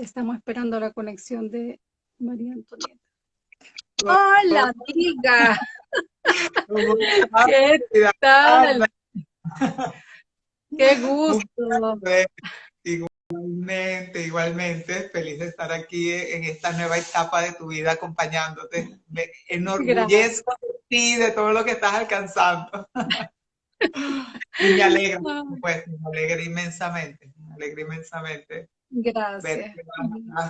Estamos esperando la conexión de María Antonieta. Hola, amiga. ¿Qué tal? Qué gusto. Igualmente, igualmente, feliz de estar aquí en esta nueva etapa de tu vida acompañándote. Me enorgullezco de ti, de todo lo que estás alcanzando. y me alegra, pues, me alegra inmensamente, me alegra inmensamente. Gracias.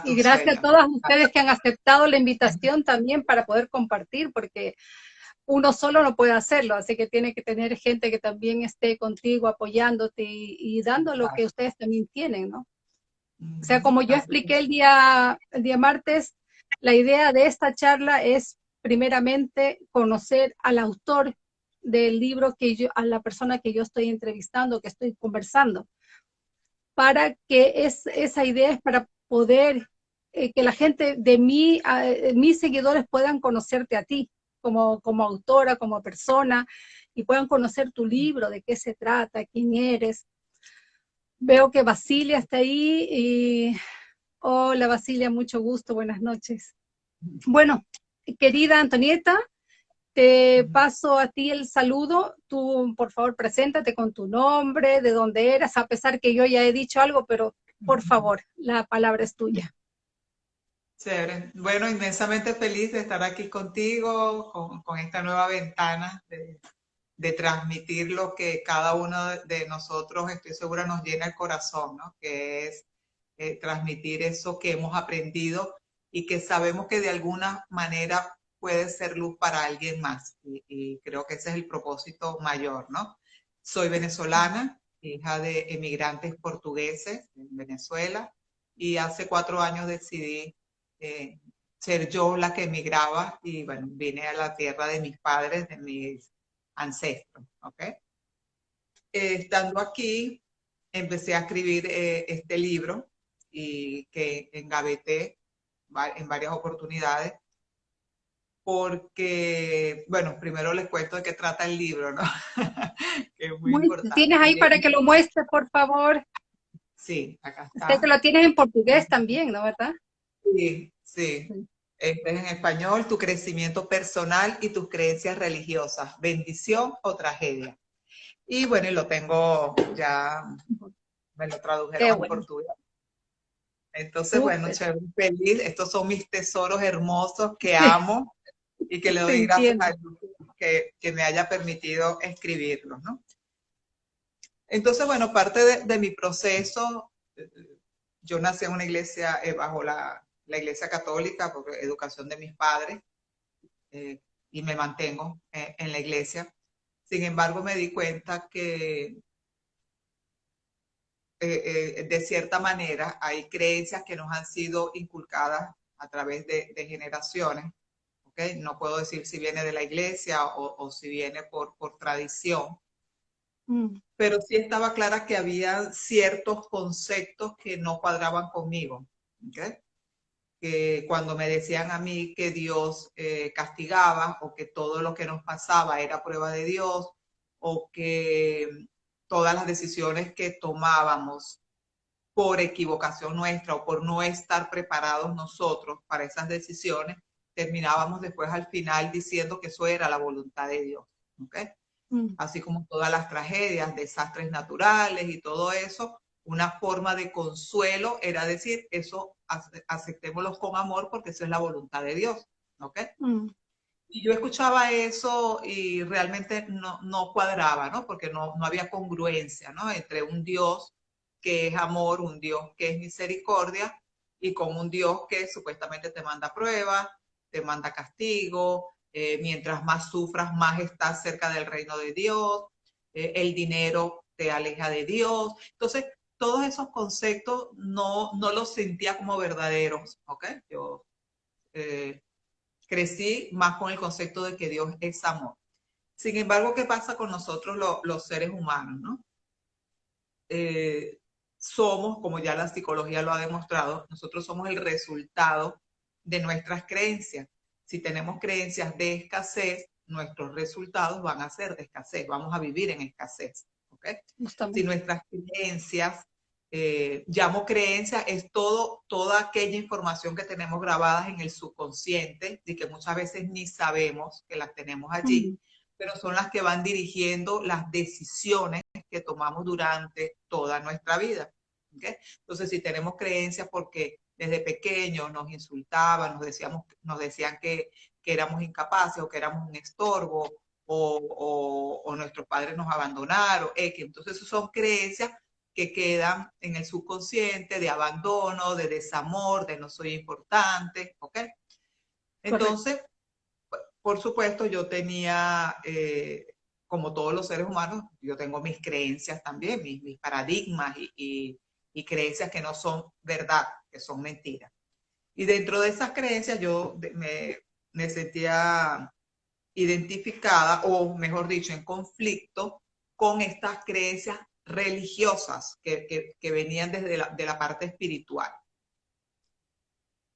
Y gracias a todas ustedes que han aceptado la invitación también para poder compartir, porque uno solo no puede hacerlo, así que tiene que tener gente que también esté contigo apoyándote y, dando lo que ustedes también tienen, ¿no? O sea, como yo expliqué el día, el día martes, la idea de esta charla es primeramente conocer al autor del libro que yo, a la persona que yo estoy entrevistando, que estoy conversando, para que es, esa idea es para poder eh, que la gente de mí, mis seguidores puedan conocerte a ti, como, como autora, como persona, y puedan conocer tu libro, de qué se trata, quién eres. Veo que Basilia está ahí y hola Basilia, mucho gusto, buenas noches. Bueno, querida Antonieta, te paso a ti el saludo. Tú, por favor, preséntate con tu nombre, de dónde eras, a pesar que yo ya he dicho algo, pero por favor, la palabra es tuya. Chévere. Bueno, inmensamente feliz de estar aquí contigo, con, esta nueva ventana de, transmitir lo que cada uno de nosotros, estoy segura, nos llena el corazón, ¿no? Que es eh, transmitir eso que hemos aprendido y que sabemos que de alguna manera puede ser luz para alguien más. Y, y creo que ese es el propósito mayor, ¿no? Soy venezolana, hija de emigrantes portugueses en Venezuela, y hace cuatro años decidí eh, ser yo la que emigraba y bueno, vine a la tierra de mis padres, de mis ancestros, ¿ok? Eh, estando aquí, empecé a escribir eh, este libro y que engaveté en varias oportunidades porque, bueno, primero les cuento de qué trata el libro, ¿no? que es muy, importante. ¿Tienes ahí para que lo muestres, por favor? Sí, acá está. Usted que lo tienes en portugués también, ¿no, verdad? Sí, sí. Este es en español, tu crecimiento personal y tus creencias religiosas, bendición o tragedia. Y bueno, y lo tengo ya, me lo tradujeron en portugués. Entonces, bueno, chévere, feliz. Estos son mis tesoros hermosos que amo y que le doy gracias a Dios que, que, me haya permitido escribirlos, ¿no? Entonces, bueno, parte de, de mi proceso, yo nací en una iglesia eh, bajo la la Iglesia Católica por educación de mis padres eh, y me mantengo eh, en la iglesia. Sin embargo, me di cuenta que eh, de cierta manera hay creencias que nos han sido inculcadas a través de, generaciones. ¿Okay? No puedo decir si viene de la iglesia o, si viene por, por tradición. Mm. Pero sí estaba clara que había ciertos conceptos que no cuadraban conmigo. ¿okay? que cuando me decían a mí que Dios eh, castigaba o que todo lo que nos pasaba era prueba de Dios o que todas las decisiones que tomábamos por equivocación nuestra o por no estar preparados nosotros para esas decisiones, terminábamos después al final diciendo que eso era la voluntad de Dios. ¿okay? Mm. Así como todas las tragedias, desastres naturales y todo eso, una forma de consuelo era decir, eso aceptémoslo con amor porque eso es la voluntad de Dios, ¿ok? Mm. Y yo escuchaba eso y realmente no, no cuadraba, ¿no? Porque no, no había congruencia, ¿no? Entre un Dios que es amor, un Dios que es misericordia, y con un Dios que supuestamente te manda pruebas, te manda castigo, eh, mientras más sufras, más estás cerca del reino de Dios, eh, el dinero te aleja de Dios. Entonces, todos esos conceptos no, no los sentía como verdaderos, ¿ok? Yo eh, crecí más con el concepto de que Dios es amor. Sin embargo, ¿qué pasa con nosotros los seres humanos, no? Somos, como ya la psicología lo ha demostrado, nosotros somos el resultado de nuestras creencias. Si tenemos creencias de escasez, nuestros resultados van a ser de escasez, vamos a vivir en escasez. ¿okay? Si nuestras creencias eh, llamo creencia, es todo, toda aquella información que tenemos grabadas en el subconsciente y que muchas veces ni sabemos que las tenemos allí, pero son las que van dirigiendo las decisiones que tomamos durante toda nuestra vida. Entonces, si tenemos creencias porque desde pequeños nos insultaban, nos, decíamos, nos decían que, que éramos incapaces o que éramos un estorbo o, o, nuestros padres nos abandonaron, entonces son creencias que quedan en el subconsciente de abandono, de desamor, de no soy importante, ¿ok? Entonces, por supuesto, yo tenía, eh, como todos los seres humanos, yo tengo mis creencias también, mis, mis paradigmas y, y, creencias que no son verdad, que son mentiras. Y dentro de esas creencias yo me, sentía identificada, o mejor dicho, en conflicto con estas creencias religiosas que, venían desde la, de la parte espiritual.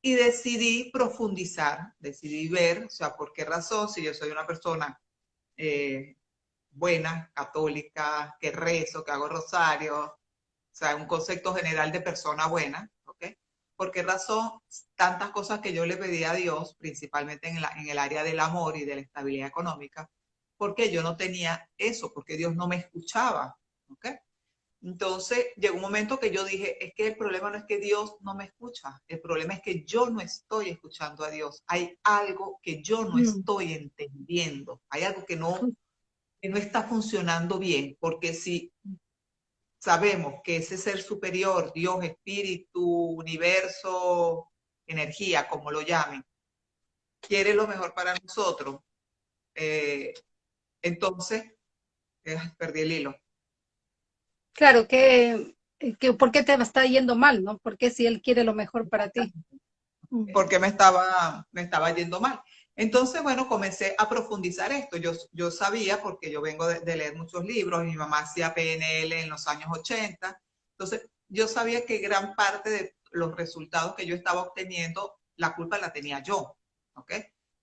Y decidí profundizar, decidí ver, o sea, por qué razón, si yo soy una persona eh, buena, católica, que rezo, que hago rosario, o sea, un concepto general de persona buena, ¿ok? ¿Por qué razón tantas cosas que yo le pedí a Dios, principalmente en, en el área del amor y de la estabilidad económica, porque yo no tenía eso, porque Dios no me escuchaba, entonces llegó un momento que yo dije, es que el problema no es que Dios no me escucha, el problema es que yo no estoy escuchando a Dios. Hay algo que yo no mm. estoy entendiendo, hay algo que no, que no está funcionando bien, porque si sabemos que ese ser superior, Dios, espíritu, universo, energía, como lo llamen, quiere lo mejor para nosotros, eh, entonces, eh, perdí el hilo. Claro, que, que, ¿por qué te está yendo mal, no? Porque si él quiere lo mejor para ti. Porque me estaba, me estaba yendo mal. Entonces, bueno, comencé a profundizar esto. Yo, sabía, porque yo vengo de, leer muchos libros, mi mamá hacía PNL en los años 80, entonces yo sabía que gran parte de los resultados que yo estaba obteniendo, la culpa la tenía yo, ¿ok?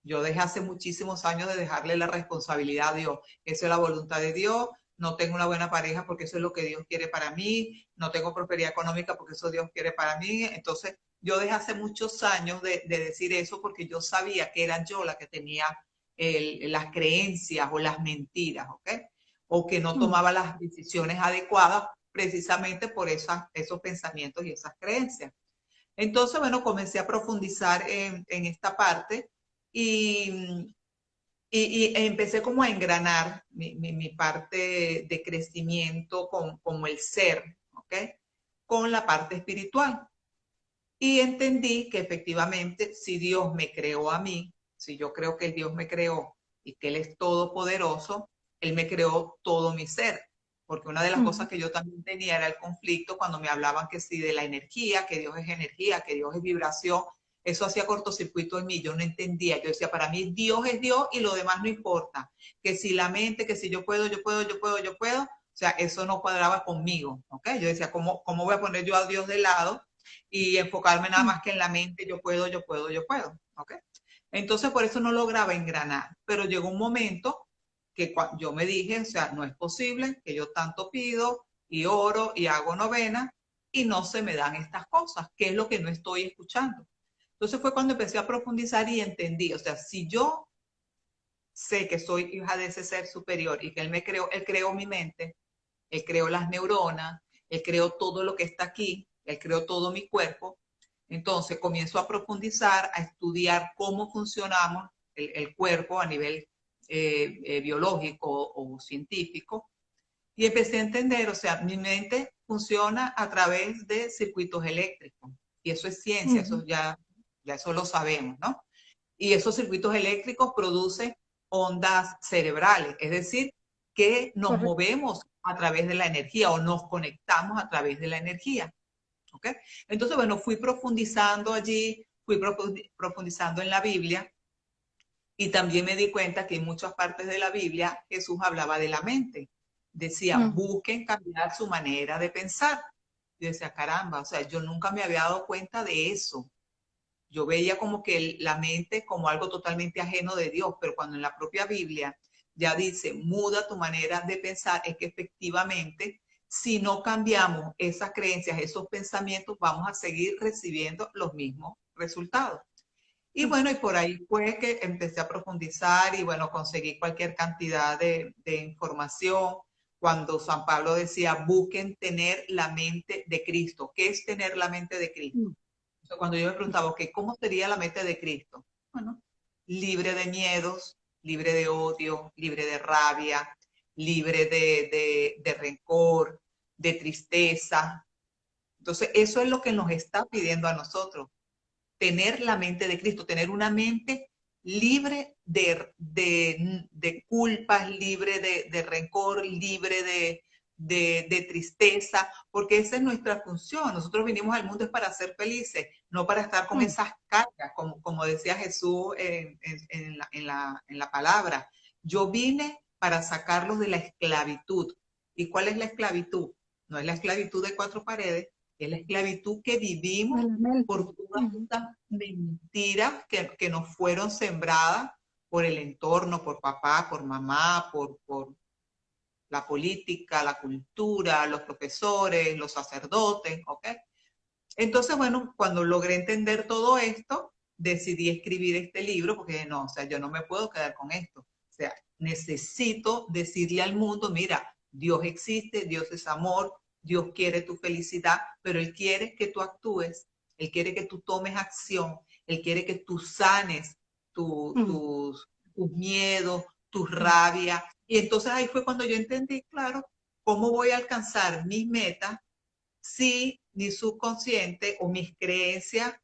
Yo dejé hace muchísimos años de dejarle la responsabilidad a Dios. Esa es la voluntad de Dios, no tengo una buena pareja porque eso es lo que Dios quiere para mí, no tengo prosperidad económica porque eso Dios quiere para mí. Entonces, yo dejé hace muchos años de, decir eso porque yo sabía que era yo la que tenía las creencias o las mentiras, ¿ok? O que no mm. tomaba las decisiones adecuadas precisamente por esas, esos pensamientos y esas creencias. Entonces, bueno, comencé a profundizar en, en esta parte y, y, empecé como a engranar mi, mi, parte de crecimiento con, como el ser, ¿ok? Con la parte espiritual. Y entendí que efectivamente si Dios me creó a mí, si yo creo que el Dios me creó y que Él es todopoderoso, Él me creó todo mi ser. Porque una de las cosas que yo también tenía era el conflicto cuando me hablaban que sí de la energía, que Dios es energía, que Dios es vibración, eso hacía cortocircuito en mí, yo no entendía. Yo decía, para mí Dios es Dios y lo demás no importa. Que si la mente, que si yo puedo, yo puedo, yo puedo, yo puedo. O sea, eso no cuadraba conmigo, ¿ok? Yo decía, ¿cómo, cómo voy a poner yo a Dios de lado y enfocarme nada más que en la mente, yo puedo, yo puedo, yo puedo, ¿ok? Entonces, por eso no lograba engranar. Pero llegó un momento que yo me dije, o sea, no es posible que yo tanto pido y oro y hago novena y no se me dan estas cosas, que es lo que no estoy escuchando. Entonces fue cuando empecé a profundizar y entendí, o sea, si yo sé que soy hija de ese ser superior y que él me creó, él creó mi mente, él creó las neuronas, él creó todo lo que está aquí, él creó todo mi cuerpo, entonces comienzo a profundizar, a estudiar cómo funcionamos el, cuerpo a nivel eh, eh, biológico o científico, y empecé a entender, o sea, mi mente funciona a través de circuitos eléctricos, y eso es ciencia, eso ya ya eso lo sabemos, ¿no? Y esos circuitos eléctricos producen ondas cerebrales, es decir, que nos movemos a través de la energía o nos conectamos a través de la energía. ¿Ok? Entonces, bueno, fui profundizando allí, fui profundizando en la Biblia y también me di cuenta que en muchas partes de la Biblia Jesús hablaba de la mente. Decía, busquen cambiar su manera de pensar. Y decía, caramba, o sea, yo nunca me había dado cuenta de eso. Yo veía como que la mente como algo totalmente ajeno de Dios, pero cuando en la propia Biblia ya dice, muda tu manera de pensar, es que efectivamente si no cambiamos esas creencias, esos pensamientos, vamos a seguir recibiendo los mismos resultados. Y bueno, y por ahí fue que empecé a profundizar y bueno, conseguí cualquier cantidad de, de información. Cuando San Pablo decía, busquen tener la mente de Cristo. ¿Qué es tener la mente de Cristo? Mm. cuando yo me preguntaba, okay, ¿cómo sería la mente de Cristo? Bueno, libre de miedos, libre de odio, libre de rabia, libre de, de, rencor, de tristeza. Entonces, eso es lo que nos está pidiendo a nosotros, tener la mente de Cristo, tener una mente libre de, de culpas, libre de, rencor, libre de, de, tristeza, porque esa es nuestra función. Nosotros vinimos al mundo es para ser felices, no para estar con mm. esas cargas, como, como decía Jesús en, en, la, en, la, en la palabra. Yo vine para sacarlos de la esclavitud. ¿Y cuál es la esclavitud? No es la esclavitud de cuatro paredes, es la esclavitud que vivimos por todas estas mentiras que, que, nos fueron sembradas por el entorno, por papá, por mamá, por, por la política, la cultura, los profesores, los sacerdotes, ¿ok? Entonces, bueno, cuando logré entender todo esto, decidí escribir este libro porque no, o sea, yo no me puedo quedar con esto. O sea, necesito decirle al mundo, mira, Dios existe, Dios es amor, Dios quiere tu felicidad, pero Él quiere que tú actúes, Él quiere que tú tomes acción, Él quiere que tú sanes mm. tus, tus miedos, tu rabia. Y entonces ahí fue cuando yo entendí, claro, cómo voy a alcanzar mis metas si mi subconsciente o mis creencias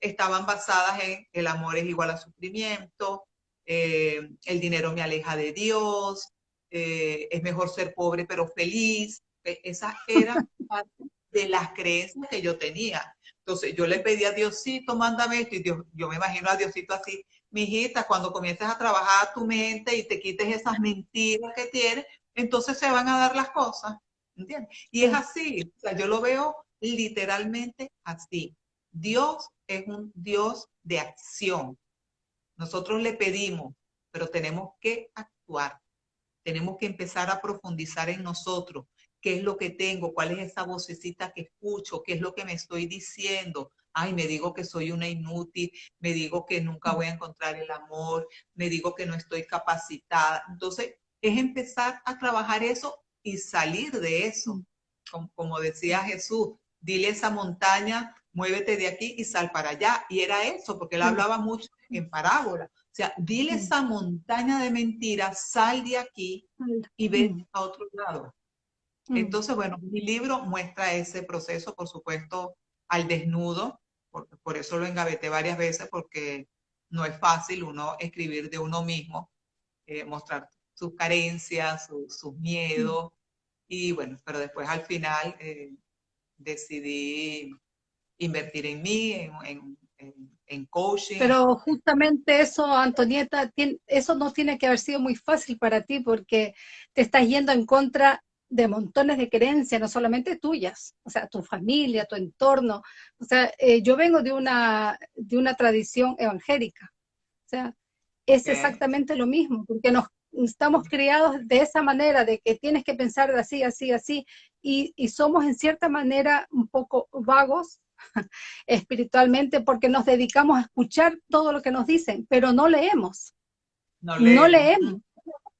estaban basadas en el amor es igual a sufrimiento, eh, el dinero me aleja de Dios, eh, es mejor ser pobre pero feliz. E, Esas eran parte de las creencias que yo tenía. Entonces yo le pedí a Diosito, mándame esto, y Dios, yo me imagino a Diosito así, mi hijita, cuando comiences a trabajar tu mente y te quites esas mentiras que tienes, entonces se van a dar las cosas, ¿entiendes? Y es así, o sea, yo lo veo literalmente así. Dios es un Dios de acción. Nosotros le pedimos, pero tenemos que actuar. Tenemos que empezar a profundizar en nosotros. ¿Qué es lo que tengo? ¿Cuál es esa vocecita que escucho? ¿Qué es lo que me estoy diciendo? Ay, me digo que soy una inútil, me digo que nunca voy a encontrar el amor, me digo que no estoy capacitada. Entonces, es empezar a trabajar eso y salir de eso. Como, como decía Jesús, dile esa montaña, muévete de aquí y sal para allá. Y era eso, porque él hablaba mucho en parábola. O sea, dile esa montaña de mentiras, sal de aquí y ve a otro lado. Entonces, bueno, mi libro muestra ese proceso, por supuesto, al desnudo, por, por eso lo engaveté varias veces, porque no es fácil uno escribir de uno mismo, eh, mostrar sus carencias, sus miedos, y bueno, pero después al final eh, decidí invertir en mí, en, en, coaching. Pero justamente eso, Antonieta, eso no tiene que haber sido muy fácil para ti porque te estás yendo en contra de montones de creencias, no solamente tuyas, o sea, tu familia, tu entorno. O sea, eh, yo vengo de una, de una tradición evangélica. O sea, es exactamente lo mismo, porque nos estamos criados de esa manera, de que tienes que pensar de así, así, así, y, y somos en cierta manera un poco vagos espiritualmente porque nos dedicamos a escuchar todo lo que nos dicen, pero no leemos. No leemos.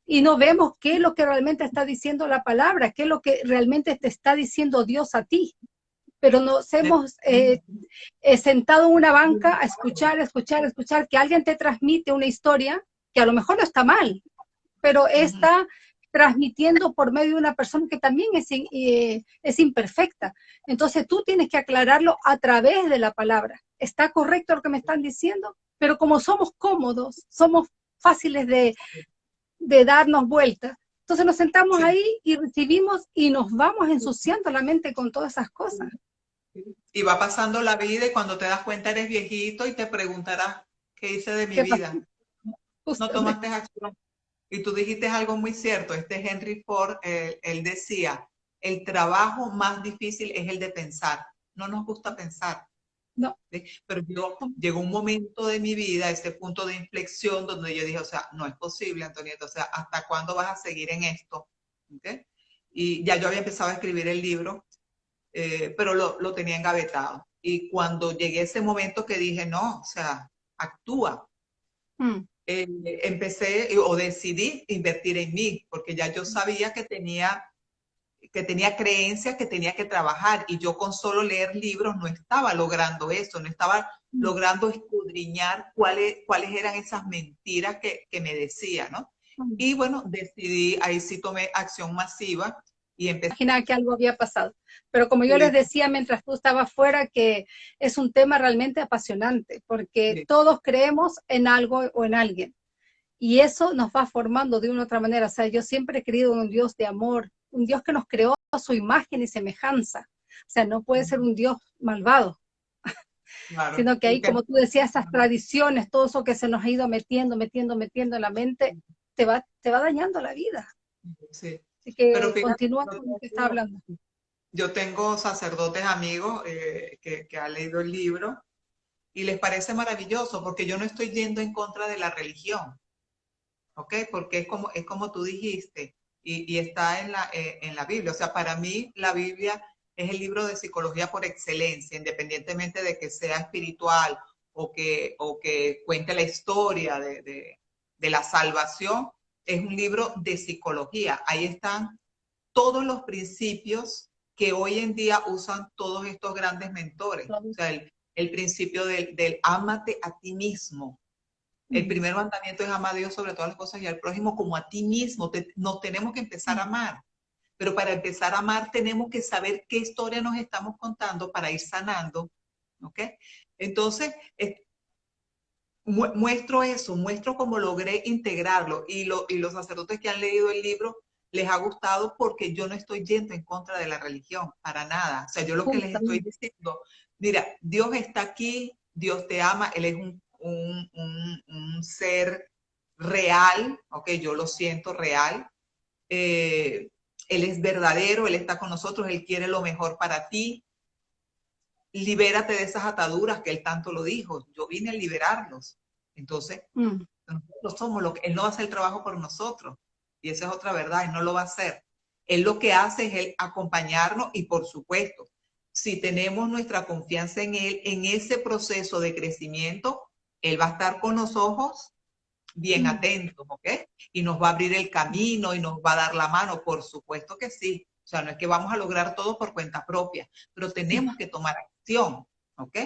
Y no vemos qué es lo que realmente está diciendo la palabra, qué es lo que realmente te está diciendo Dios a ti. Pero nos hemos eh, sentado en una banca a escuchar, escuchar, escuchar, que alguien te transmite una historia que a lo mejor no está mal, pero está transmitiendo por medio de una persona que también es, eh, es imperfecta. Entonces tú tienes que aclararlo a través de la palabra. ¿Está correcto lo que me están diciendo? Pero como somos cómodos, somos fáciles de, de darnos vueltas, entonces nos sentamos ahí y recibimos y nos vamos ensuciando la mente con todas esas cosas. Y va pasando la vida y cuando te das cuenta eres viejito y te preguntarás, ¿qué hice de mi vida? No tomaste acción. Y tú dijiste algo muy cierto, este Henry Ford, él, decía, el trabajo más difícil es el de pensar. No nos gusta pensar. No. Pero yo, llegó un momento de mi vida, ese punto de inflexión donde yo dije, o sea, no es posible, Antonieta, o sea, ¿hasta cuándo vas a seguir en esto? y ya yo había empezado a escribir el libro, eh, pero lo, lo, tenía engavetado. Y cuando llegué a ese momento que dije, no, o sea, actúa. Mm. Eh, empecé o decidí invertir en mí, porque ya yo sabía que tenía que tenía creencias que tenía que trabajar y yo con solo leer libros no estaba logrando eso, no estaba logrando escudriñar cuáles, cuáles eran esas mentiras que, que me decía, ¿no? Y bueno, decidí, ahí sí tomé acción masiva y. Imaginaba que algo había pasado. Pero como yo les decía mientras tú estabas fuera, que es un tema realmente apasionante, porque todos creemos en algo o en alguien. Y eso nos va formando de una u otra manera. O sea, yo siempre he creído en un Dios de amor, un Dios que nos creó a su imagen y semejanza. O sea, no puede ser un Dios malvado. Sino que ahí, como tú decías, esas tradiciones, todo eso que se nos ha ido metiendo, metiendo, metiendo en la mente, te va, te va dañando la vida. Sí. Así que continúa con lo que está hablando. Yo tengo sacerdotes amigos eh, que, que han leído el libro y les parece maravilloso porque yo no estoy yendo en contra de la religión. ¿Ok? Porque es como, es como tú dijiste, y, está en la, eh, en la Biblia. O sea, para mí la Biblia es el libro de psicología por excelencia, independientemente de que sea espiritual o que, o que cuente la historia de, de, de la salvación, es un libro de psicología. Ahí están todos los principios que hoy en día usan todos estos grandes mentores. O sea, el, el principio del, del ámate a ti mismo, el primer mandamiento es amar a Dios sobre todas las cosas y al prójimo como a ti mismo. nos tenemos que empezar a amar. Pero para empezar a amar tenemos que saber qué historia nos estamos contando para ir sanando. ¿Ok? Entonces, muestro eso, muestro cómo logré integrarlo. Y, lo, y los sacerdotes que han leído el libro les ha gustado porque yo no estoy yendo en contra de la religión, para nada. O sea, yo lo que les estoy diciendo, mira, Dios está aquí, Dios te ama, Él es un un, ser real, ok, yo lo siento real. Eh, él es verdadero, Él está con nosotros, Él quiere lo mejor para ti. Libérate de esas ataduras que Él tanto lo dijo. Yo vine a liberarlos. Entonces, mm. nosotros somos lo que Él no va a hacer el trabajo por nosotros. Y esa es otra verdad, Él no lo va a hacer. Él lo que hace es Él acompañarnos y por supuesto, si tenemos nuestra confianza en Él, en ese proceso de crecimiento, él va a estar con los ojos bien atentos, ¿ok? Y nos va a abrir el camino y nos va a dar la mano, por supuesto que sí. O sea, no es que vamos a lograr todo por cuenta propia, pero tenemos que tomar acción, ¿ok?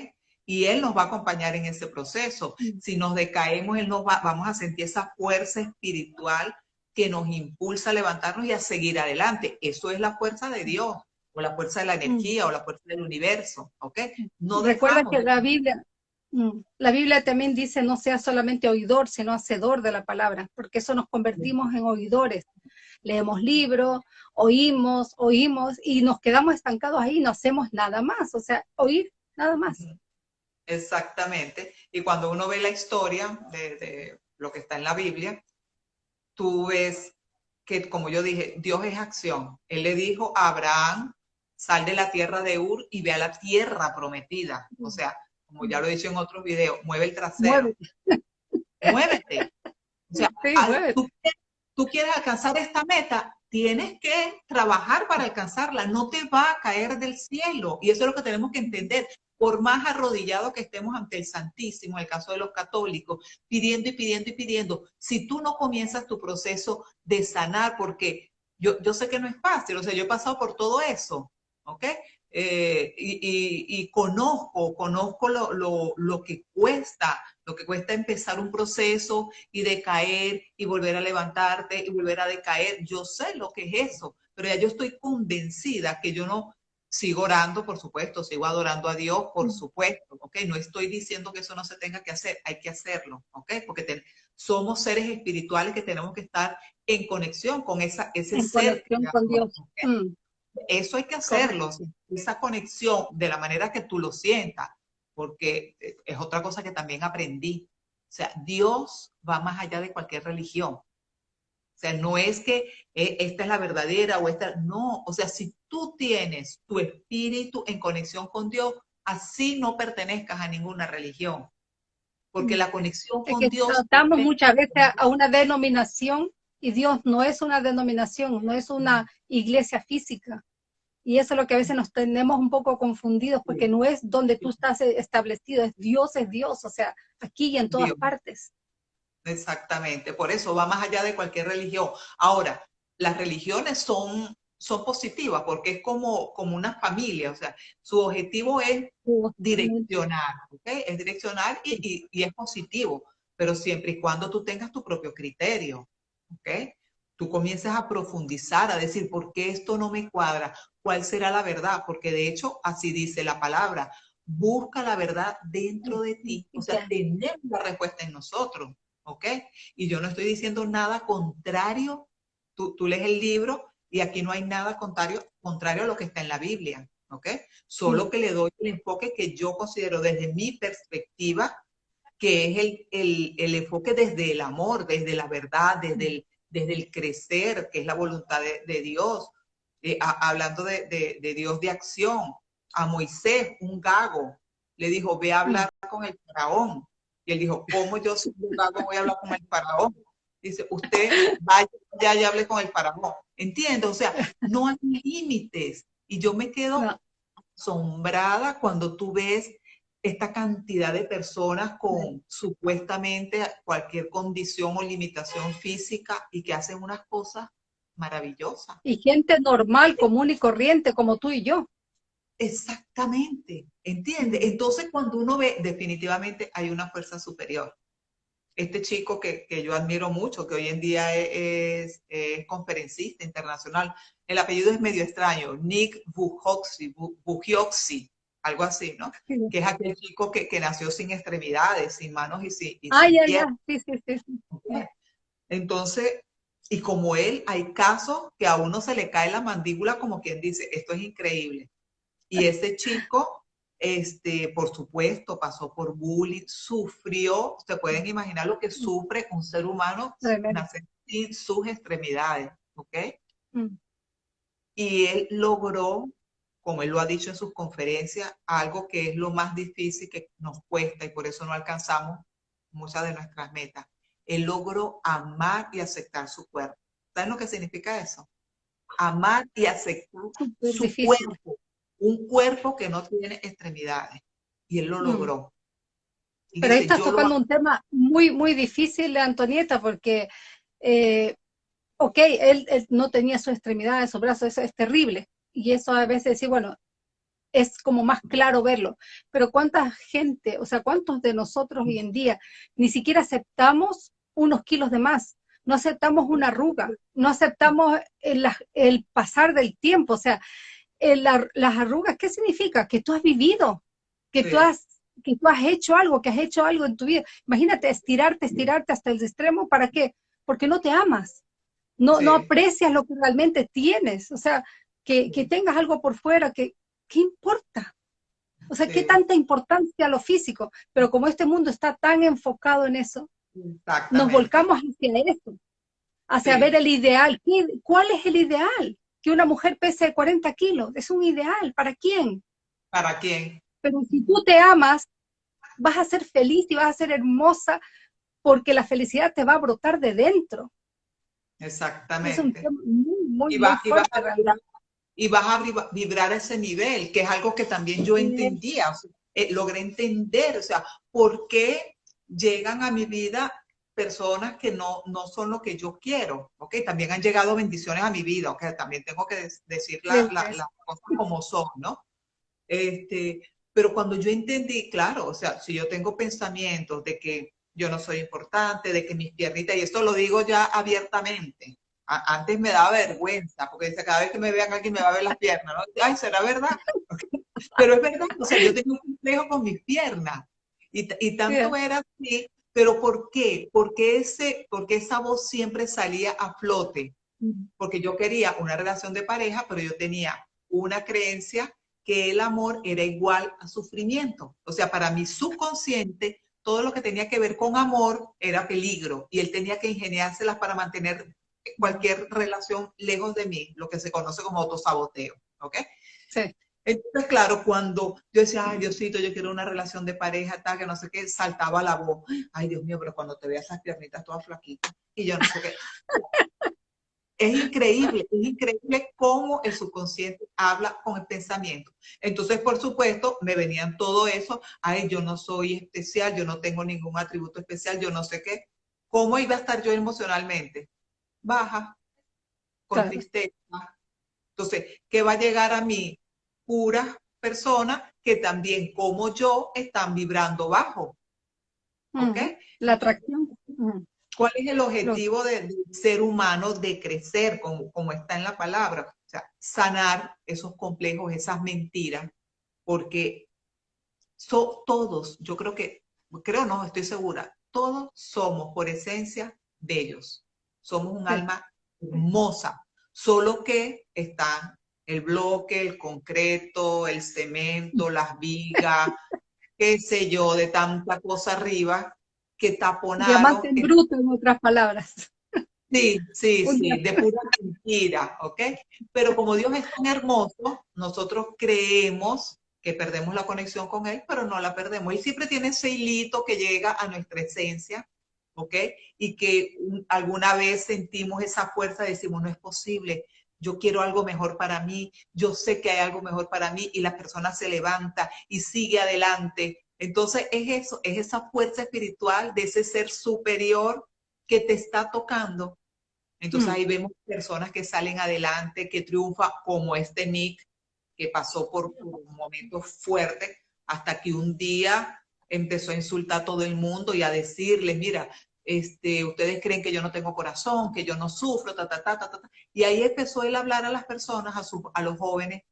Y Él nos va a acompañar en ese proceso. Si nos decaemos, Él nos va, vamos a sentir esa fuerza espiritual que nos impulsa a levantarnos y a seguir adelante. Eso es la fuerza de Dios, o la fuerza de la energía, o la fuerza del universo, ¿ok? No Recuerda que la Biblia, Mm. La Biblia también dice no sea solamente oidor, sino hacedor de la palabra, porque eso nos convertimos en oidores. Leemos libros, oímos, oímos y nos quedamos estancados ahí, no hacemos nada más, o sea, oír nada más. Exactamente. Y cuando uno ve la historia de, de lo que está en la Biblia, tú ves que, como yo dije, Dios es acción. Él le dijo a Abraham, sal de la tierra de Ur y ve a la tierra prometida. O sea, como ya lo he dicho en otros videos, mueve el trasero. Muévete. O sea, Tú, quieres alcanzar esta meta, tienes que trabajar para alcanzarla, no te va a caer del cielo. Y eso es lo que tenemos que entender. Por más arrodillado que estemos ante el Santísimo, en el caso de los católicos, pidiendo y pidiendo y pidiendo, si tú no comienzas tu proceso de sanar, porque yo, yo sé que no es fácil, o sea, yo he pasado por todo eso, ¿ok? Eh, y, conozco, conozco lo, lo, que cuesta, lo que cuesta empezar un proceso y decaer y volver a levantarte y volver a decaer. Yo sé lo que es eso, pero ya yo estoy convencida que yo no sigo orando, por supuesto, sigo adorando a Dios, por mm. supuesto, ¿ok? No estoy diciendo que eso no se tenga que hacer, hay que hacerlo, ¿ok? Porque somos seres espirituales que tenemos que estar en conexión con esa, ese ser. con Dios. Eso hay que hacerlo, esa conexión de la manera que tú lo sientas, porque es otra cosa que también aprendí. O sea, Dios va más allá de cualquier religión. O sea, no es que eh, esta es la verdadera o esta, no. O sea, si tú tienes tu espíritu en conexión con Dios, así no pertenezcas a ninguna religión. Porque la conexión con Dios... Tratamos muchas veces a una denominación Y Dios no es una denominación, no es una iglesia física. Y eso es lo que a veces nos tenemos un poco confundidos, porque no es donde tú estás establecido, es Dios, es Dios, o sea, aquí y en todas partes. Exactamente, por eso va más allá de cualquier religión. Ahora, las religiones son, son positivas porque es como, como una familia, o sea, su objetivo es direccionar. Es direccionar y, y, es positivo, pero siempre y cuando tú tengas tu propio criterio, ¿ok? Tú comienzas a profundizar, a decir, ¿por qué esto no me cuadra? ¿Cuál será la verdad? Porque de hecho, así dice la palabra, busca la verdad dentro de ti, o sea, tenemos la respuesta en nosotros. ¿ok? Y yo no estoy diciendo nada contrario, tú, tú lees el libro y aquí no hay nada contrario, contrario a lo que está en la Biblia, ¿ok? Solo que le doy el enfoque que yo considero desde mi perspectiva, que es el, el, el enfoque desde el amor, desde la verdad, desde el, desde el crecer, que es la voluntad de, de Dios. Eh, hablando de, de, de, Dios de acción, a Moisés, un gago, le dijo, ve a hablar con el faraón. Y él dijo, ¿cómo yo si voy a hablar con el faraón? Dice, usted vaya ya y hable con el faraón. Entiendo, o sea, no hay límites. Y yo me quedo asombrada cuando tú ves esta cantidad de personas con supuestamente cualquier condición o limitación física y que hacen unas cosas maravillosas. Y gente normal, común y corriente como tú y yo. Exactamente, ¿entiende? Entonces cuando uno ve, definitivamente hay una fuerza superior. Este chico que, que yo admiro mucho, que hoy en día es, es, conferencista internacional, el apellido es medio extraño, Nick Bujioxi, algo así, ¿no? Que es aquel chico que, que, nació sin extremidades, sin manos y sin, y ah, ya, ya, sí, sí, sí. Entonces, y como él, hay casos que a uno se le cae la mandíbula como quien dice, esto es increíble. Y ese chico, este, por supuesto, pasó por bullying, sufrió, se pueden imaginar lo que sufre un ser humano nacer sin sus extremidades, ¿ok? Mm. Y él logró, como él lo ha dicho en sus conferencias, algo que es lo más difícil que nos cuesta y por eso no alcanzamos muchas de nuestras metas. Él logró amar y aceptar su cuerpo. ¿Saben lo que significa eso? Amar y aceptar su cuerpo un cuerpo que no tiene extremidades. Y él lo mm. logró. Pero ahí estás tocando un tema muy, muy difícil, Antonieta, porque, eh, ok, él, no tenía sus extremidades, sus brazos, eso es terrible. Y eso a veces decir, bueno, es como más claro verlo. Pero cuánta gente, o sea, cuántos de nosotros hoy en día ni siquiera aceptamos unos kilos de más, no aceptamos una arruga, no aceptamos el, el pasar del tiempo, o sea, las arrugas, ¿qué significa? Que tú has vivido, que, tú has, que tú has hecho algo, que has hecho algo en tu vida. Imagínate, estirarte, estirarte hasta el extremo, ¿para qué? Porque no te amas, no, no aprecias lo que realmente tienes, o sea, que, que tengas algo por fuera, que, ¿qué importa? O sea, ¿qué tanta importancia a lo físico? Pero como este mundo está tan enfocado en eso, nos volcamos hacia eso, hacia ver el ideal. ¿Cuál es el ideal? que una mujer pese 40 kilos. Es un ideal. ¿Para quién? ¿Para quién? Pero si tú te amas, vas a ser feliz y vas a ser hermosa porque la felicidad te va a brotar de dentro. Exactamente. y, vas, a vibrar, a ese nivel, que es algo que también yo entendía, eh, logré entender, o sea, ¿por qué llegan a mi vida personas que no, no son lo que yo quiero, ¿ok? También han llegado bendiciones a mi vida, ¿ok? También tengo que decir las cosas como son, ¿no? Este, pero cuando yo entendí, claro, o sea, si yo tengo pensamientos de que yo no soy importante, de que mis piernitas, y esto lo digo ya abiertamente, antes me daba vergüenza, porque cada vez que me vean aquí me va a ver las piernas, ¿no? Ay, ¿será verdad? Pero es verdad, o sea, yo tengo un complejo con mis piernas, y, y tanto era así ¿Pero por qué? Porque, ese, porque esa voz siempre salía a flote. Porque yo quería una relación de pareja, pero yo tenía una creencia que el amor era igual a sufrimiento. O sea, para mi subconsciente, todo lo que tenía que ver con amor era peligro y él tenía que ingeniárselas para mantener cualquier relación lejos de mí, lo que se conoce como autosaboteo. ¿Ok? Sí. Entonces, claro, cuando yo decía, ay, Diosito, yo quiero una relación de pareja, tal, que no sé qué, saltaba la voz. Ay, Dios mío, pero cuando te veas esas piernitas todas flaquitas, y yo no sé qué. Es increíble, es increíble cómo el subconsciente habla con el pensamiento. Entonces, por supuesto, me venían todo eso, ay, yo no soy especial, yo no tengo ningún atributo especial, yo no sé qué. ¿Cómo iba a estar yo emocionalmente? Baja, con tristeza. Entonces, ¿qué va a llegar a mí? Puras personas que también, como yo, están vibrando bajo. ¿Ok? La atracción. ¿Cuál es el objetivo del ser humano de crecer, como, como está en la palabra? O sea, sanar esos complejos, esas mentiras, porque son todos, yo creo que, creo no, estoy segura, todos somos por esencia bellos. Somos un alma hermosa, solo que está el bloque, el concreto, el cemento, las vigas, qué sé yo, de tanta cosa arriba, que taponaron. Diamante en bruto, en otras palabras. Sí, sí, sí, de pura mentira, ¿ok? Pero como Dios es tan hermoso, nosotros creemos que perdemos la conexión con Él, pero no la perdemos. Él siempre tiene ese hilito que llega a nuestra esencia, ¿ok? Y que alguna vez sentimos esa fuerza, decimos, no es posible, yo quiero algo mejor para mí, yo sé que hay algo mejor para mí, y la persona se levanta y sigue adelante, entonces es eso, es esa fuerza espiritual de ese ser superior que te está tocando. Entonces mm. ahí vemos personas que salen adelante, que triunfan, como este Nick, que pasó por, un momento fuerte, hasta que un día empezó a insultar a todo el mundo y a decirles, mira, este, ustedes creen que yo no tengo corazón, que yo no sufro, ta, ta, ta, ta, ta. Y ahí empezó él a hablar a las personas, a, a los jóvenes.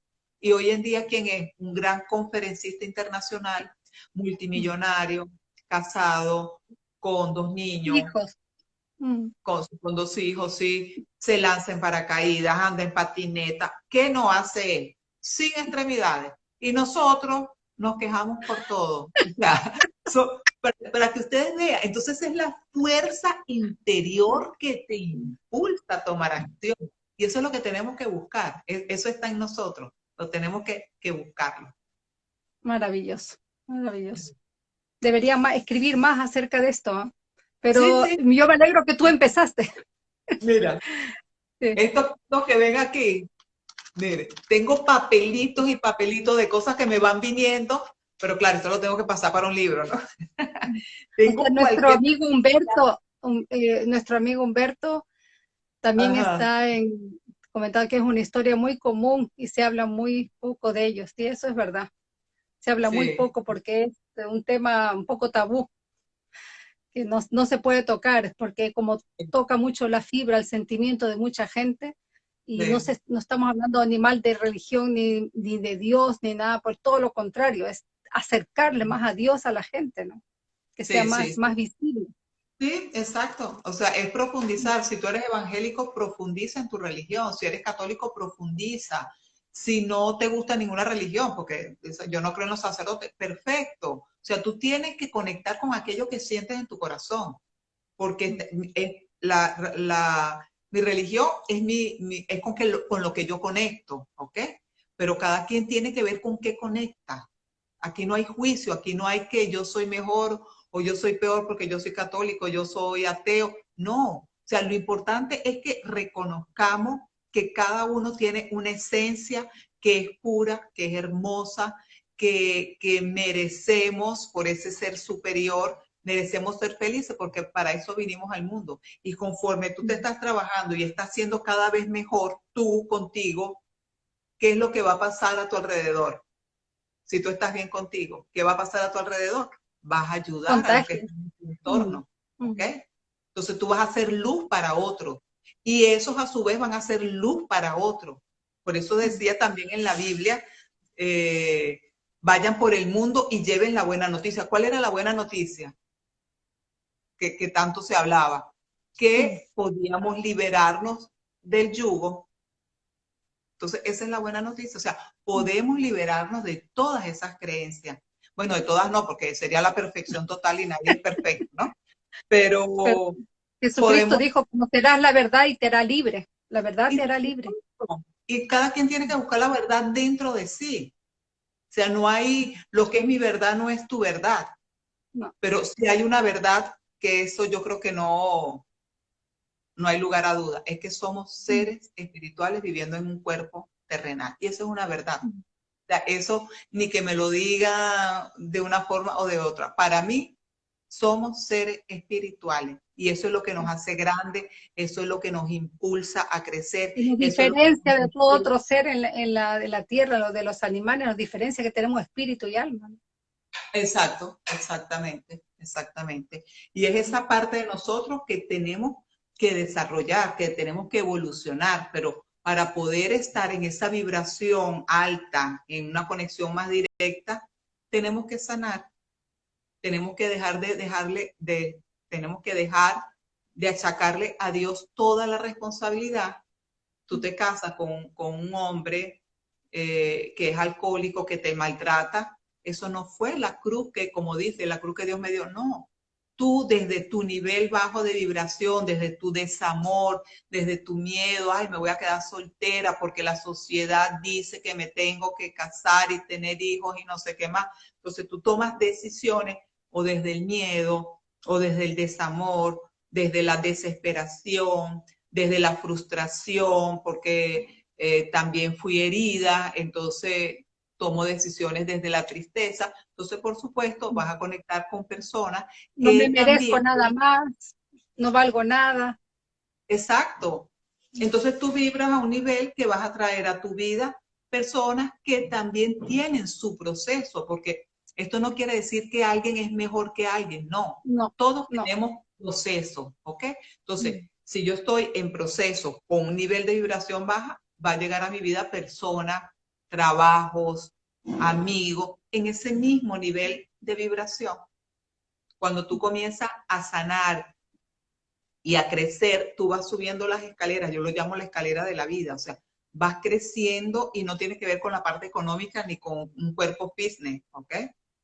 Y hoy en día, ¿quién es? Un gran conferencista internacional multimillonario, casado, con dos niños. Mm. Con, dos hijos, sí, se lanza en paracaídas, anda en patineta. ¿Qué no hace él? Sin extremidades. Y nosotros nos quejamos por todo. para, que ustedes vean, entonces es la fuerza interior que te impulsa a tomar acción. Y eso es lo que tenemos que buscar. E, eso está en nosotros. Lo tenemos que, que buscarlo. Maravilloso. Maravilloso. Debería escribir más acerca de esto, ¿ah? pero yo me alegro que tú empezaste. Mira, esto, que ven aquí, mire, tengo papelitos y papelitos de cosas que me van viniendo, pero claro, esto lo tengo que pasar para un libro, ¿no? nuestro amigo Humberto, eh, nuestro amigo Humberto también está en comentar que es una historia muy común y se habla muy poco de ellos, y eso es verdad. Se habla muy poco porque es un tema un poco tabú, que no, no, se puede tocar, porque como toca mucho la fibra, el sentimiento de mucha gente, y no, se, no estamos hablando animal de religión, ni, ni de Dios, ni nada, por todo lo contrario, es acercarle más a Dios a la gente, ¿no? Que sea más, más visible. Sí, exacto. O sea, es profundizar. Si tú eres evangélico, profundiza en tu religión. Si eres católico, profundiza si no te gusta ninguna religión, porque yo no creo en los sacerdotes, perfecto. O sea, tú tienes que conectar con aquello que sientes en tu corazón, porque la, mi religión es, mi, es con, que, con lo que yo conecto, ¿ok? Pero cada quien tiene que ver con qué conecta. Aquí no hay juicio, aquí no hay que yo soy mejor o yo soy peor porque yo soy católico, yo soy ateo. No, o sea, lo importante es que reconozcamos que cada uno tiene una esencia que es pura, que es hermosa, que, merecemos por ese ser superior, merecemos ser felices porque para eso vinimos al mundo. Y conforme tú te estás trabajando y estás siendo cada vez mejor tú contigo, ¿qué es lo que va a pasar a tu alrededor? Si tú estás bien contigo, ¿qué va a pasar a tu alrededor? Vas a ayudar a los que están en tu entorno. ¿ok? Entonces tú vas a hacer luz para otros y esos a su vez van a ser luz para otros. Por eso decía también en la Biblia, eh, vayan por el mundo y lleven la buena noticia. ¿Cuál era la buena noticia? Que, que tanto se hablaba. Que podíamos liberarnos del yugo. Entonces, esa es la buena noticia. O sea, podemos liberarnos de todas esas creencias. Bueno, de todas no, porque sería la perfección total y nadie es perfecto, ¿no? Pero, Jesucristo dijo, conocerás la verdad y te hará libre. La verdad te hará libre. Y cada quien tiene que buscar la verdad dentro de sí. O sea, no hay, lo que es mi verdad no es tu verdad. Pero si hay una verdad que eso yo creo que no, no hay lugar a duda, es que somos seres espirituales viviendo en un cuerpo terrenal. Y eso es una verdad. O sea, eso ni que me lo diga de una forma o de otra. Para mí, somos seres espirituales. Y eso es lo que nos hace grande, eso es lo que nos impulsa a crecer. Y nos diferencia de todo otro ser en la, de la tierra, lo de los animales, nos diferencia que tenemos espíritu y alma. Exacto, exactamente, exactamente. Y es esa parte de nosotros que tenemos que desarrollar, que tenemos que evolucionar, pero para poder estar en esa vibración alta, en una conexión más directa, tenemos que sanar. Tenemos que dejar de dejarle de tenemos que dejar de achacarle a Dios toda la responsabilidad. Tú te casas con, un hombre eh, que es alcohólico, que te maltrata. Eso no fue la cruz que, como dice, la cruz que Dios me dio. No, tú desde tu nivel bajo de vibración, desde tu desamor, desde tu miedo, ay, me voy a quedar soltera porque la sociedad dice que me tengo que casar y tener hijos y no sé qué más. Entonces tú tomas decisiones o desde el miedo o desde el desamor, desde la desesperación, desde la frustración, porque eh, también fui herida, entonces tomo decisiones desde la tristeza. Entonces, por supuesto, vas a conectar con personas. No me merezco nada más, no valgo nada. Exacto. Entonces tú vibras a un nivel que vas a traer a tu vida personas que también tienen su proceso, porque esto no quiere decir que alguien es mejor que alguien, no. no Todos tenemos proceso, ¿ok? Entonces, mm. si yo estoy en proceso con un nivel de vibración baja, va a llegar a mi vida persona, trabajos, amigos, en ese mismo nivel de vibración. Cuando tú comienzas a sanar y a crecer, tú vas subiendo las escaleras, yo lo llamo la escalera de la vida, o sea, vas creciendo y no tiene que ver con la parte económica ni con un cuerpo business, ¿ok?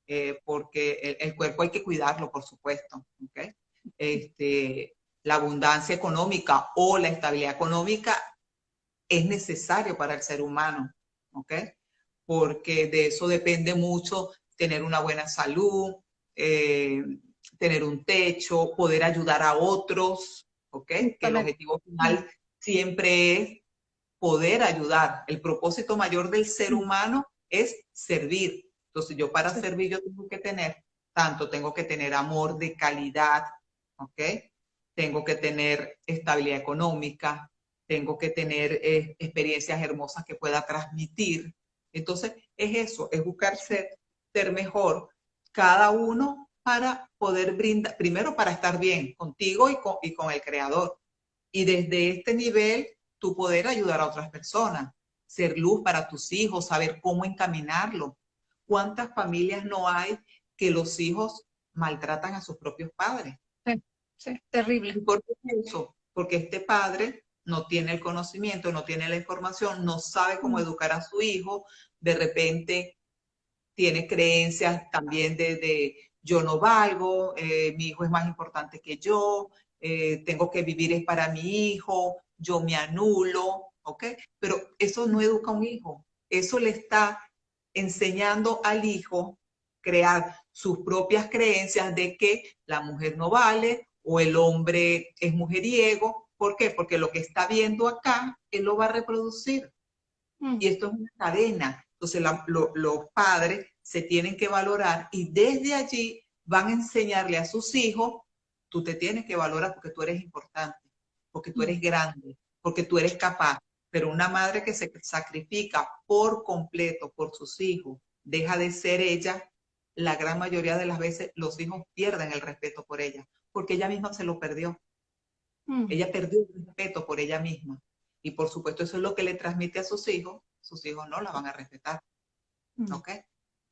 Eh, porque el, cuerpo hay que cuidarlo, por supuesto. ¿okay? Este, la abundancia económica o la estabilidad económica es necesario para el ser humano, ¿ok? Porque de eso depende mucho tener una buena salud, eh, tener un techo, poder ayudar a otros, ¿ok? Que el objetivo final siempre es poder ayudar. El propósito mayor del ser humano es servir, entonces yo para servir yo tengo que tener, tanto tengo que tener amor de calidad, ¿ok? Tengo que tener estabilidad económica, tengo que tener eh, experiencias hermosas que pueda transmitir. Entonces es eso, es buscar ser, ser mejor cada uno para poder brindar, primero para estar bien contigo y con, y con el creador. Y desde este nivel, tú poder ayudar a otras personas, ser luz para tus hijos, saber cómo encaminarlo, ¿Cuántas familias no hay que los hijos maltratan a sus propios padres? Sí, sí, terrible. por qué eso? Porque este padre no tiene el conocimiento, no tiene la información, no sabe cómo educar a su hijo, de repente tiene creencias también de, yo no valgo, eh, mi hijo es más importante que yo, eh, tengo que vivir es para mi hijo, yo me anulo, ¿ok? Pero eso no educa a un hijo, eso le está enseñando al hijo crear sus propias creencias de que la mujer no vale o el hombre es mujeriego. ¿Por qué? Porque lo que está viendo acá, él lo va a reproducir. Mm. Y esto es una cadena. Entonces los padres se tienen que valorar y desde allí van a enseñarle a sus hijos, tú te tienes que valorar porque tú eres importante, porque tú eres mm. grande, porque tú eres capaz, pero una madre que se sacrifica por completo por sus hijos, deja de ser ella, la gran mayoría de las veces los hijos pierden el respeto por ella, porque ella misma se lo perdió. Mm. Ella perdió el respeto por ella misma. Y por supuesto eso es lo que le transmite a sus hijos, sus hijos no la van a respetar. Mm. ¿Ok?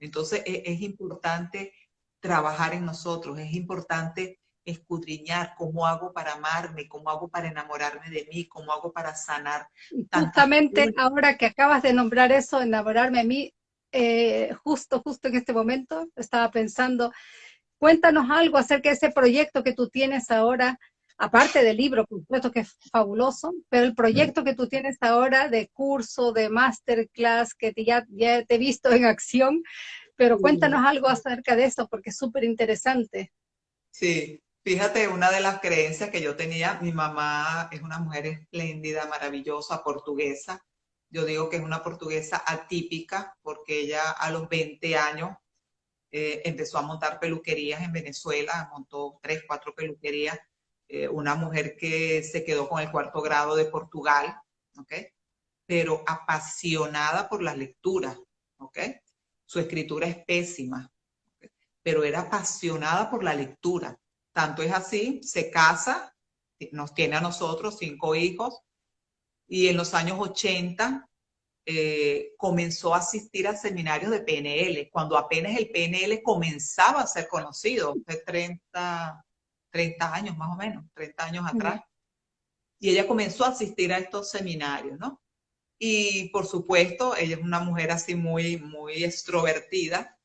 Entonces es, es importante trabajar en nosotros, es importante escudriñar cómo hago para amarme, cómo hago para enamorarme de mí, cómo hago para sanar. Justamente ahora que acabas de nombrar eso, enamorarme a mí, eh, justo, justo en este momento estaba pensando, cuéntanos algo acerca de ese proyecto que tú tienes ahora, aparte del libro, por supuesto que es fabuloso, pero el proyecto que tú tienes ahora de curso, de masterclass, que ya, ya te he visto en acción, pero cuéntanos algo acerca de eso, porque es súper interesante. Sí, Fíjate, una de las creencias que yo tenía, mi mamá es una mujer espléndida, maravillosa, portuguesa. Yo digo que es una portuguesa atípica porque ella a los 20 años eh, empezó a montar peluquerías en Venezuela, montó tres, cuatro peluquerías. Eh, una mujer que se quedó con el cuarto grado de Portugal, ¿ok? Pero apasionada por las lecturas, ¿ok? Su escritura es pésima, pero era apasionada por la lectura. Tanto es así, se casa, nos tiene a nosotros cinco hijos, y en los años 80 eh, comenzó a asistir a seminarios de PNL, cuando apenas el PNL comenzaba a ser conocido, hace 30, 30 años más o menos, 30 años atrás. Y ella comenzó a asistir a estos seminarios, ¿no? Y por supuesto, ella es una mujer así muy, muy extrovertida,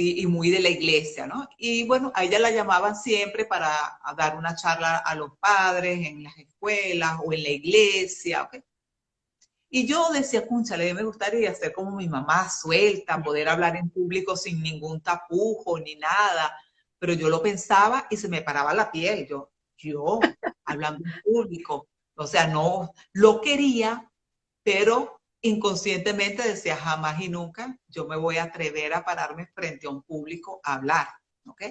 y, muy de la iglesia, ¿no? Y bueno, a ella la llamaban siempre para dar una charla a los padres en las escuelas o en la iglesia, ¿ok? Y yo decía, cúnchale, me gustaría ser como mi mamá, suelta, poder hablar en público sin ningún tapujo ni nada. Pero yo lo pensaba y se me paraba la piel. Yo, yo, hablando en público. O sea, no, lo quería, pero inconscientemente decía, jamás y nunca yo me voy a atrever a pararme frente a un público a hablar, ¿ok?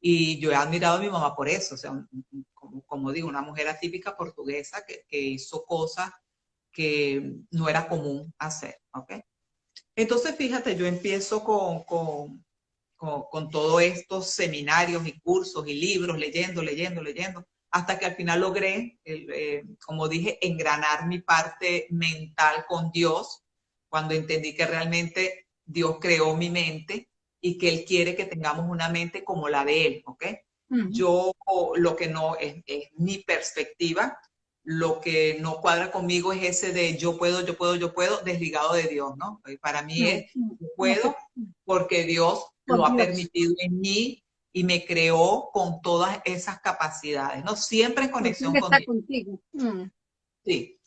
Y yo he admirado a mi mamá por eso, o sea, como, como digo, una mujer atípica portuguesa que, que, hizo cosas que no era común hacer, ¿ok? Entonces, fíjate, yo empiezo con, con, con, con todos estos seminarios y cursos y libros, leyendo, leyendo, leyendo, hasta que al final logré, eh, como dije, engranar mi parte mental con Dios, cuando entendí que realmente Dios creó mi mente y que Él quiere que tengamos una mente como la de Él, ¿ok? Yo lo que no es, mi perspectiva, lo que no cuadra conmigo es ese de yo puedo, yo puedo, yo puedo, desligado de Dios, ¿no? Para mí es yo puedo porque Dios lo ha permitido en mí y me creó con todas esas capacidades, ¿no? Siempre en conexión con contigo. Mm. Sí.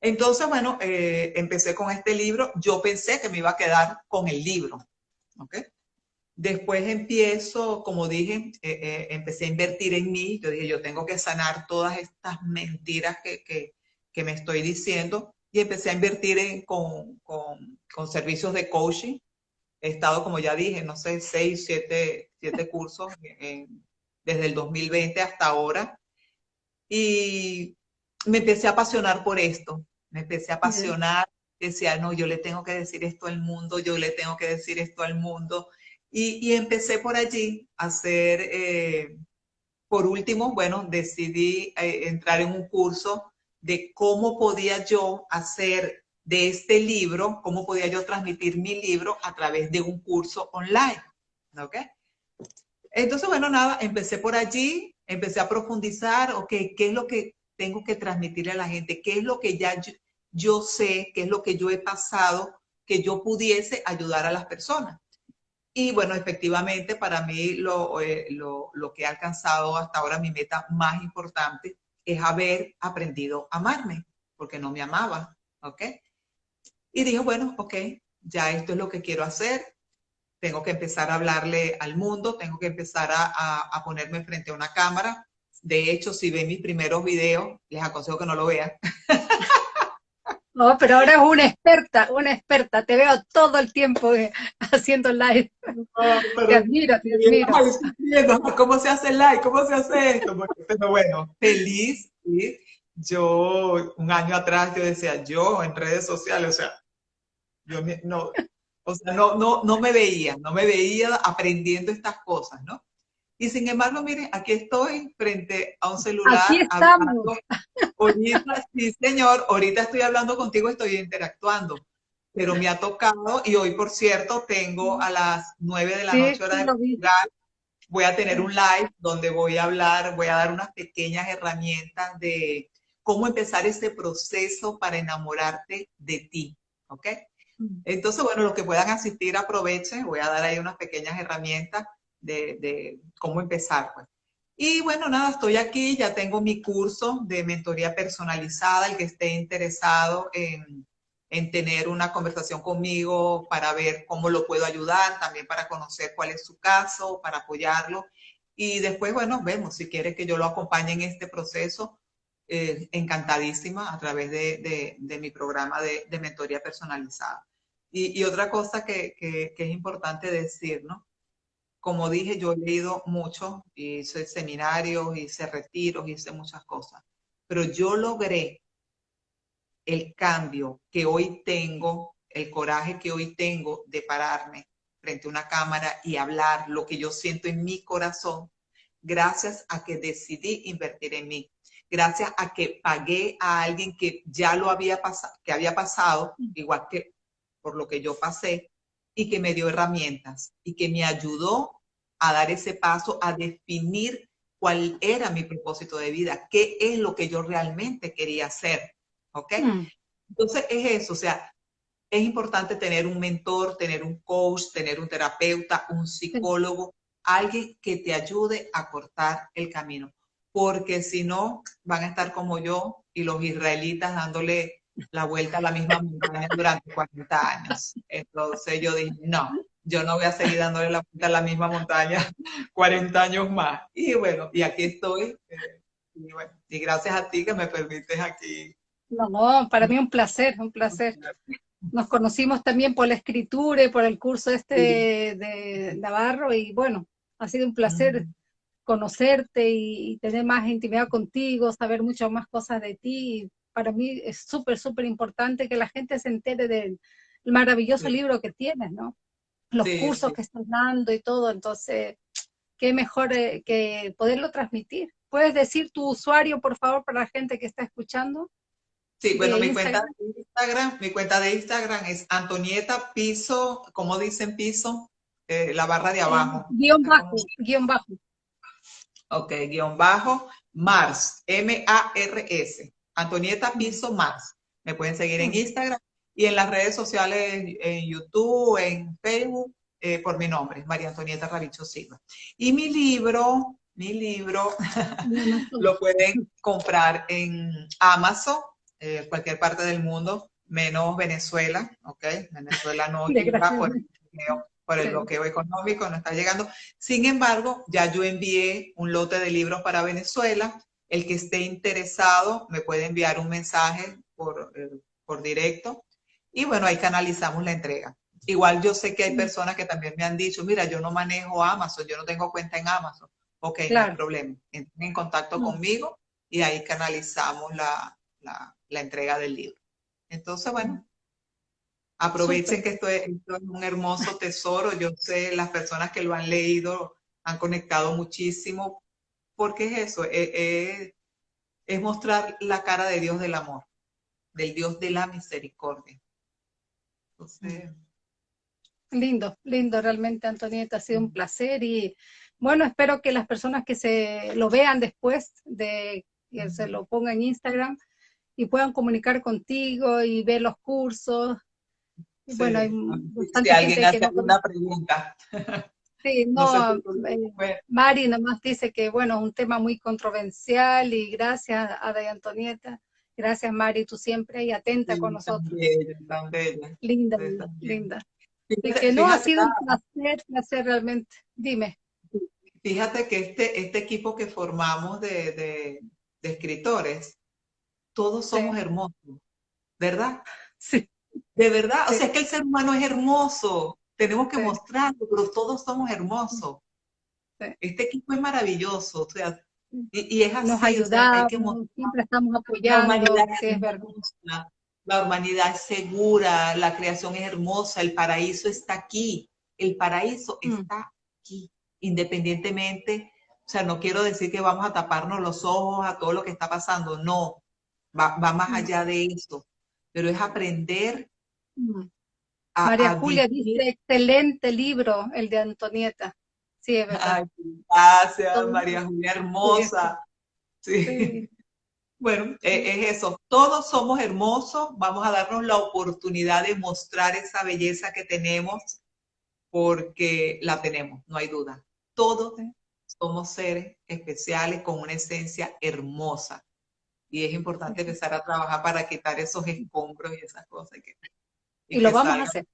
Entonces, bueno, eh, empecé con este libro. Yo pensé que me iba a quedar con el libro, ¿ok? Después empiezo, como dije, eh, eh, empecé a invertir en mí. Yo dije, yo tengo que sanar todas estas mentiras que, que, que me estoy diciendo. Y empecé a invertir en, con, con, con servicios de coaching. He estado, como ya dije, no sé, seis, siete siete cursos desde el 2020 hasta ahora. Y me empecé a apasionar por esto, me empecé a apasionar, decía, no, yo le tengo que decir esto al mundo, yo le tengo que decir esto al mundo. Y, empecé por allí a hacer, eh, por último, bueno, decidí eh, entrar en un curso de cómo podía yo hacer de este libro, cómo podía yo transmitir mi libro a través de un curso online. ¿Ok? Entonces, bueno, nada, empecé por allí, empecé a profundizar, ok, ¿qué es lo que tengo que transmitirle a la gente? ¿Qué es lo que ya yo, sé? ¿Qué es lo que yo he pasado? Que yo pudiese ayudar a las personas. Y bueno, efectivamente, para mí lo, eh, lo, lo que he alcanzado hasta ahora, mi meta más importante, es haber aprendido a amarme, porque no me amaba, ¿ok? Y dije, bueno, ok, ya esto es lo que quiero hacer, tengo que empezar a hablarle al mundo, tengo que empezar a, ponerme frente a una cámara. De hecho, si ven mis primeros videos, les aconsejo que no lo vean. No, pero ahora es una experta, una experta. Te veo todo el tiempo eh, haciendo live. te admiro, te admiro. ¿Cómo se hace live? ¿Cómo se hace esto? Pero bueno, feliz. Yo, un año atrás, yo decía, yo en redes sociales, o sea, yo no, o sea, no, no, no me veía, no me veía aprendiendo estas cosas, ¿no? Y sin embargo, miren, aquí estoy frente a un celular. Aquí estamos. Ahorita, sí, señor, ahorita estoy hablando contigo, estoy interactuando. Pero me ha tocado, y hoy, por cierto, tengo a las nueve de la noche hora de jugar, voy a tener un live donde voy a hablar, voy a dar unas pequeñas herramientas de cómo empezar ese proceso para enamorarte de ti, ¿ok? Entonces, bueno, los que puedan asistir, aprovechen. Voy a dar ahí unas pequeñas herramientas de, cómo empezar. Pues. Y bueno, nada, estoy aquí, ya tengo mi curso de mentoría personalizada, el que esté interesado en, en tener una conversación conmigo para ver cómo lo puedo ayudar, también para conocer cuál es su caso, para apoyarlo. Y después, bueno, vemos si quieres que yo lo acompañe en este proceso, eh, encantadísima a través de, mi programa de, mentoría personalizada. Y, otra cosa que, que, es importante decir, ¿no? Como dije, yo he leído mucho, hice seminarios, hice retiros, hice muchas cosas, pero yo logré el cambio que hoy tengo, el coraje que hoy tengo de pararme frente a una cámara y hablar lo que yo siento en mi corazón, gracias a que decidí invertir en mí, gracias a que pagué a alguien que ya lo había pasado, que había pasado, igual que por lo que yo pasé, y que me dio herramientas y que me ayudó a dar ese paso, a definir cuál era mi propósito de vida, qué es lo que yo realmente quería hacer. ¿Ok? Mm. Entonces es eso, o sea, es importante tener un mentor, tener un coach, tener un terapeuta, un psicólogo, alguien que te ayude a cortar el camino. Porque si no, van a estar como yo y los israelitas dándole la vuelta a la misma montaña durante 40 años. Entonces yo dije, no, yo no voy a seguir dándole la vuelta a la misma montaña 40 años más. Y bueno, y aquí estoy. Eh, y, bueno, y gracias a ti que me permites aquí no, para mí un placer, un placer. Nos conocimos también por la escritura y por el curso este de, Navarro y bueno, ha sido un placer conocerte y, tener más intimidad contigo, saber muchas más cosas de ti. Para mí es súper, súper importante que la gente se entere del maravilloso libro que tienes, ¿no? Los cursos que estás dando y todo, entonces, qué mejor eh, que poderlo transmitir. ¿Puedes decir tu usuario, por favor, para la gente que está escuchando? Sí, bueno, mi cuenta de Instagram, mi cuenta de Instagram es Antonieta Piso, como dicen piso, eh, la barra de abajo. Guión bajo, guion bajo. Ok, guion bajo, Mars, M-A-R-S. Antonieta Piso Mars. Me pueden seguir en Instagram y en las redes sociales, en YouTube, en Facebook, eh, por mi nombre, María Antonieta Ravicho Silva. Y mi libro, mi libro, lo pueden comprar en Amazon, eh, cualquier parte del mundo, menos Venezuela, ¿ok? Venezuela no llega por el, bloqueo, por el bloqueo económico, no está llegando. Sin embargo, ya yo envié un lote de libros para Venezuela. El que esté interesado me puede enviar un mensaje por, eh, por directo y bueno, ahí canalizamos la entrega. Igual yo sé que hay personas que también me han dicho, mira, yo no manejo Amazon, yo no tengo cuenta en Amazon. Ok, no hay problema. Entren en contacto conmigo y ahí canalizamos la, la entrega del libro. Entonces, bueno, aprovechen que esto es, un hermoso tesoro. Yo sé, las personas que lo han leído han conectado muchísimo, porque es eso, es, mostrar la cara de Dios del amor, del Dios de la misericordia. Lindo, lindo realmente, Antonieta, ha sido un placer y bueno, espero que las personas que se lo vean después de que se lo pongan en Instagram, y puedan comunicar contigo y ver los cursos. Bueno, hay bastante si alguien hace alguna pregunta. Sí, no, eh, Mari nomás dice que, bueno, es un tema muy controversial y gracias a de Antonieta. Gracias, Mari, tú siempre y atenta con nosotros. Tan bella, Linda, linda. Y que no, ha sido un placer, placer realmente. Dime. Fíjate que este, este equipo que formamos de, de, de escritores, todos somos hermosos, ¿verdad? Sí. De verdad, o sea, es que el ser humano es hermoso, tenemos que mostrarlo, pero todos somos hermosos. Este equipo es maravilloso, o sea, y, es así. Nos ayudamos, siempre estamos apoyando. La humanidad es, hermosa, la humanidad es segura, la creación es hermosa, el paraíso está aquí, el paraíso mm. está aquí, independientemente, o sea, no quiero decir que vamos a taparnos los ojos a todo lo que está pasando, no, va, más allá de eso, pero es aprender a, María Julia dice, excelente libro, el de Antonieta. Sí, es verdad. gracias, María Julia, hermosa. Sí. Bueno, e, es eso. Todos somos hermosos. Vamos a darnos la oportunidad de mostrar esa belleza que tenemos porque la tenemos, no hay duda. Todos somos seres especiales con una esencia hermosa y es importante empezar a trabajar para quitar esos escombros y esas cosas. Y, lo vamos a hacer.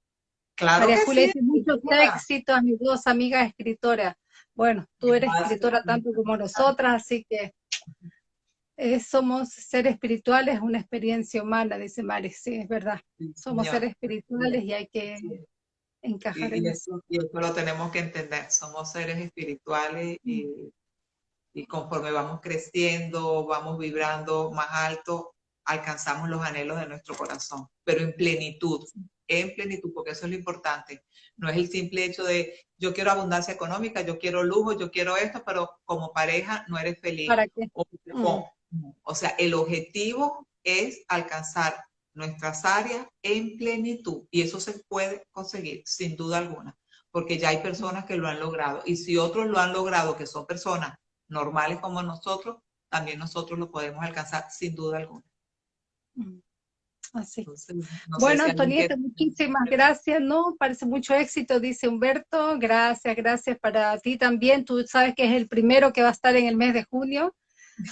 Claro María Julia, mucho éxito a mis dos amigas escritoras. bueno, tú eres escritora tanto como nosotras, así que eh, somos seres espirituales, una experiencia humana, dice Mari, sí, es verdad. Somos seres espirituales y hay que encajar en eso. Y eso lo tenemos que entender, somos seres espirituales y, y conforme vamos creciendo, vamos vibrando más alto, alcanzamos los anhelos de nuestro corazón, pero en plenitud, en plenitud, porque eso es lo importante. No es el simple hecho de yo quiero abundancia económica, yo quiero lujo, yo quiero esto, pero como pareja no eres feliz. ¿Para qué? O, o sea, el objetivo es alcanzar nuestras áreas en plenitud y eso se puede conseguir sin duda alguna, porque ya hay personas que lo han logrado y si otros lo han logrado, que son personas normales como nosotros, también nosotros lo podemos alcanzar sin duda alguna. Mm. Así. bueno, Antonieta, muchísimas gracias, ¿no? Parece mucho éxito, dice Humberto. Gracias, gracias para ti también. Tú sabes que es el primero que va a estar en el mes de junio.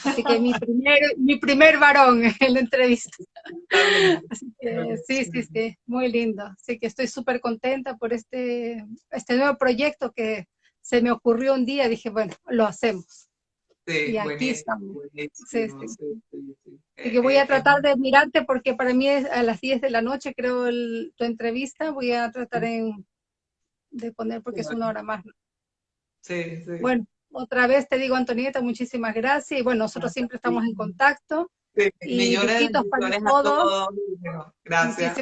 Así que mi primer, mi primer varón en la entrevista. Así que, sí, sí, sí, muy lindo. Así que estoy súper contenta por este, este nuevo proyecto que se me ocurrió un día. Dije, bueno, lo hacemos. Sí, y aquí estamos. Sí, sí, que voy a tratar de mirarte porque para mí es a las 10 de la noche, creo, tu entrevista. Voy a tratar en, de poner porque es una hora más. Sí, sí. Bueno, otra vez te digo, Antonieta, muchísimas gracias. Y bueno, nosotros siempre estamos en contacto. Sí, y millones de para todos. Gracias.